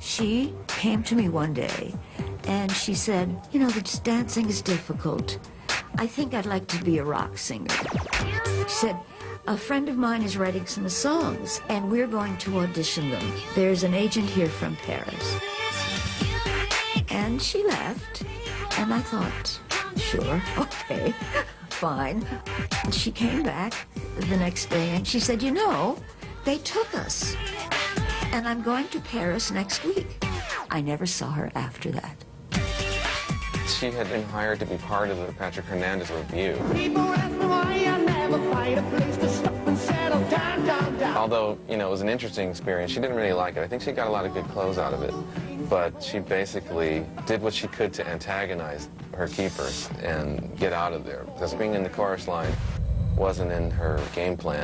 She came to me one day and she said, you know, this dancing is difficult. I think I'd like to be a rock singer. She said, a friend of mine is writing some songs and we're going to audition them. There's an agent here from Paris. And she left and I thought, sure, okay, fine. And she came back the next day and she said, you know, they took us and I'm going to Paris next week. I never saw her after that. She had been hired to be part of the Patrick Hernandez revue. Although, you know, it was an interesting experience, she didn't really like it. I think she got a lot of good clothes out of it. But she basically did what she could to antagonize her keepers and get out of there. Because being in the chorus line wasn't in her game plan.